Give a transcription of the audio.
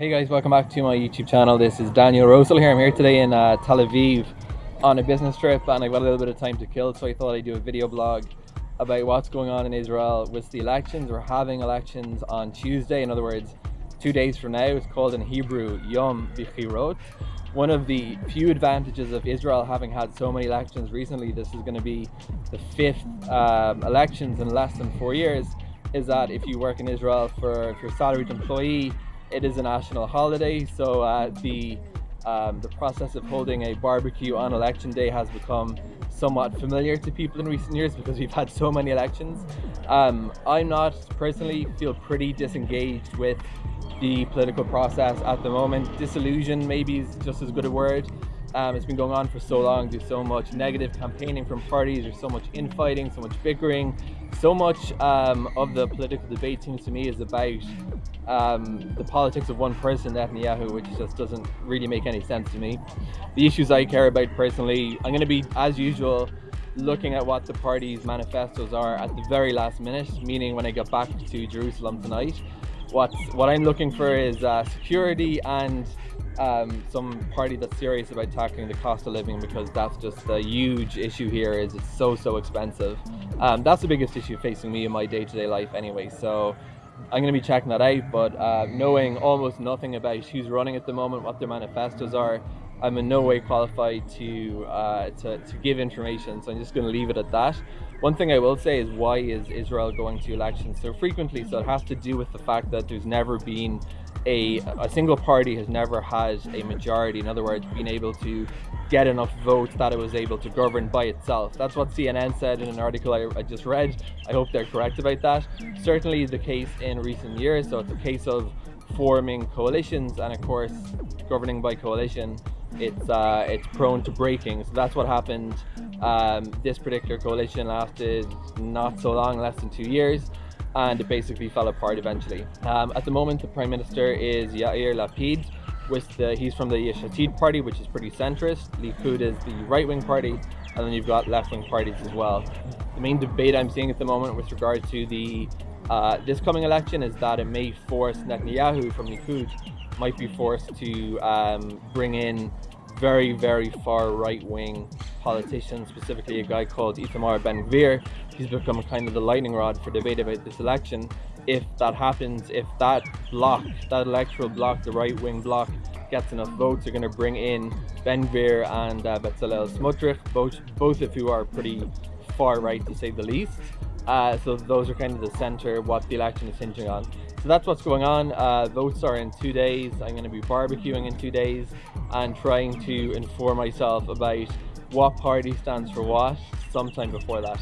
Hey guys, welcome back to my YouTube channel. This is Daniel Rosel here. I'm here today in uh, Tel Aviv on a business trip and I've got a little bit of time to kill so I thought I'd do a video blog about what's going on in Israel with the elections. We're having elections on Tuesday, in other words, two days from now. It's called in Hebrew Yom Bichirot. One of the few advantages of Israel having had so many elections recently, this is going to be the fifth um, elections in less than four years, is that if you work in Israel for if you're a salaried employee, it is a national holiday, so uh, the um, the process of holding a barbecue on election day has become somewhat familiar to people in recent years because we've had so many elections. Um, I'm not personally feel pretty disengaged with the political process at the moment. Disillusion maybe is just as good a word. Um, it's been going on for so long. There's so much negative campaigning from parties. There's so much infighting, so much bickering. So much um, of the political debate seems to me is about um, the politics of one person, Netanyahu, which just doesn't really make any sense to me. The issues I care about personally, I'm going to be, as usual, looking at what the party's manifestos are at the very last minute, meaning when I get back to Jerusalem tonight. What, what I'm looking for is uh, security and um, some party that's serious about tackling the cost of living because that's just a huge issue here is it's so so expensive um, that's the biggest issue facing me in my day-to-day -day life anyway so I'm going to be checking that out, but uh, knowing almost nothing about who's running at the moment, what their manifestos are, I'm in no way qualified to, uh, to, to give information, so I'm just going to leave it at that. One thing I will say is why is Israel going to elections so frequently? So it has to do with the fact that there's never been a, a single party has never had a majority. In other words, being able to get enough votes that it was able to govern by itself. That's what CNN said in an article I, I, just read. I hope they're correct about that. Certainly the case in recent years. So it's a case of forming coalitions and of course governing by coalition it's uh, it's prone to breaking so that's what happened um, this particular coalition lasted not so long less than two years and it basically fell apart eventually. Um, at the moment, the Prime Minister is Yair Lapid, with the, he's from the Yesh Atid party, which is pretty centrist. Likud is the right-wing party, and then you've got left-wing parties as well. The main debate I'm seeing at the moment with regard to the uh, this coming election is that it may force Netanyahu from Likud might be forced to um, bring in very, very far right-wing politicians, specifically a guy called Itamar Ben-Gvir. He's become kind of the lightning rod for debate about this election. If that happens, if that block, that electoral block, the right-wing block, gets enough votes, they're going to bring in Ben-Gvir and uh, Bezalel Smotrich, both, both of who are pretty far right to say the least. Uh, so those are kind of the center, what the election is hinging on. So that's what's going on. Uh, votes are in two days. I'm going to be barbecuing in two days and trying to inform myself about what party stands for what sometime before that.